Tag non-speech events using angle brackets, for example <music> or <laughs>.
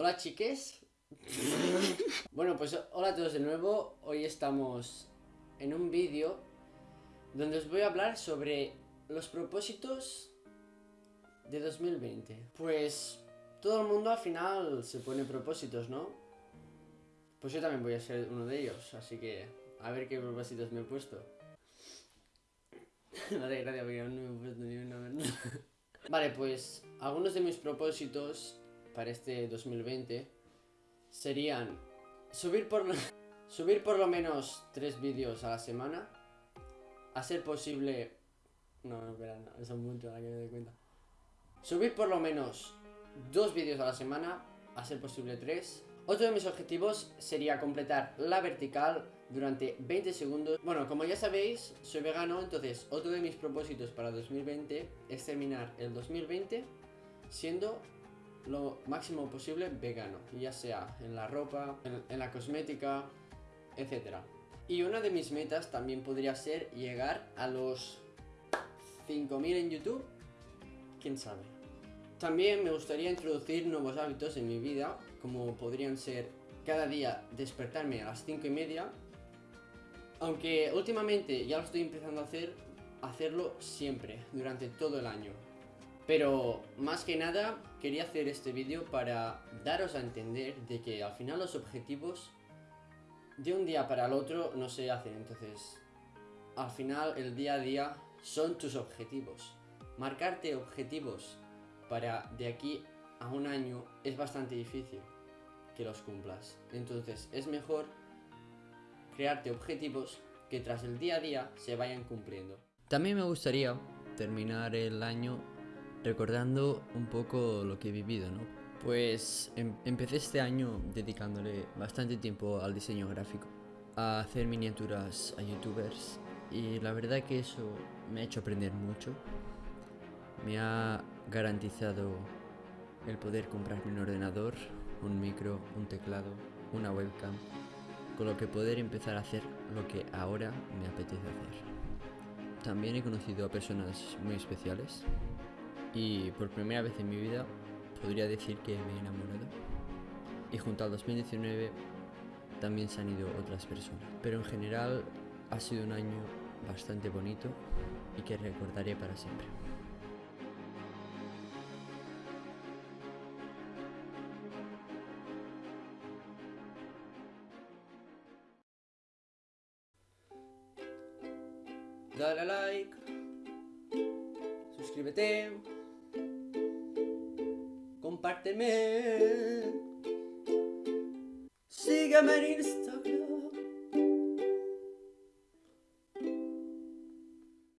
Hola chiques. <laughs> bueno, pues hola a todos de nuevo. Hoy estamos en un vídeo donde os voy a hablar sobre los propósitos de 2020. Pues todo el mundo al final se pone propósitos, ¿no? Pues yo también voy a ser uno de ellos, así que a ver qué propósitos me he puesto. <laughs> no te gracia porque no me he puesto <laughs> Vale, pues algunos de mis propósitos para este 2020 serían subir por, <laughs> subir por lo menos tres vídeos a la semana, a ser posible... No, no, espera, no, es mucho, ahora que me doy cuenta. Subir por lo menos dos vídeos a la semana, a ser posible tres. Otro de mis objetivos sería completar la vertical durante 20 segundos. Bueno, como ya sabéis, soy vegano, entonces otro de mis propósitos para 2020 es terminar el 2020 siendo lo máximo posible vegano, ya sea en la ropa, en, la cosmética, etc. Y una de mis metas también podría ser llegar a los 5000 en YouTube, quién sabe. También me gustaría introducir nuevos hábitos en mi vida, como podrían ser cada día despertarme a las 5 y media aunque últimamente ya lo estoy empezando a hacer, hacerlo siempre, durante todo el año. Pero más que nada quería hacer este vídeo para daros a entender de que al final los objetivos de un día para el otro no se hacen. Entonces, al final el día a día son tus objetivos. Marcarte objetivos para de aquí a un año es bastante difícil que los cumplas. Entonces es mejor crearte objetivos que tras el día a día se vayan cumpliendo. También me gustaría terminar el año recordando un poco lo que he vivido, ¿no? Pues em, empecé este año dedicándole bastante tiempo al diseño gráfico, a hacer miniaturas a youtubers y la verdad que eso me ha hecho aprender mucho. Me ha garantizado el poder comprarme un ordenador, un micro, un teclado, una webcam con lo que poder empezar a hacer lo que ahora me apetece hacer. También he conocido a personas muy especiales y por primera vez en mi vida podría decir que me he enamorado. Y junto al 2019 también se han ido otras personas. Pero en general ha sido un año bastante bonito y que recordaré para siempre. dale a like, suscríbete, compárteme, sígueme en Instagram.